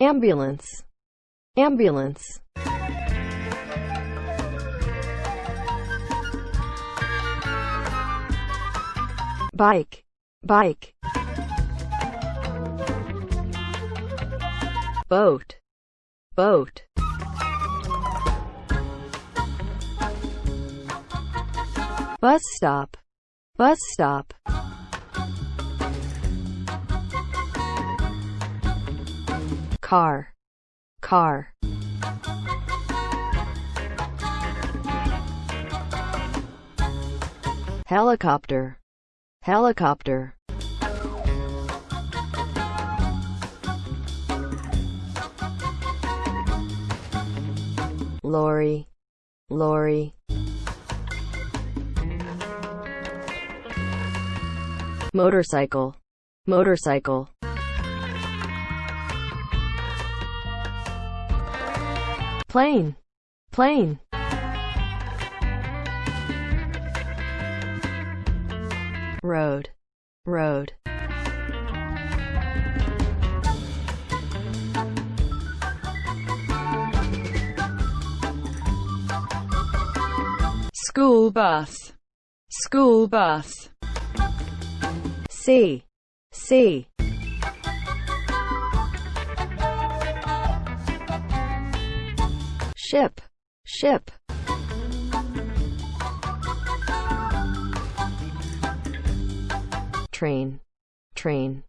ambulance, ambulance. Bike, bike. Boat, boat. Bus stop, bus stop. Car, car. Helicopter, helicopter. Lorry, lorry. Motorcycle, motorcycle. Plane, plane. Road, road. School bus. School bus. Sea, sea. Ship, ship. Train, train.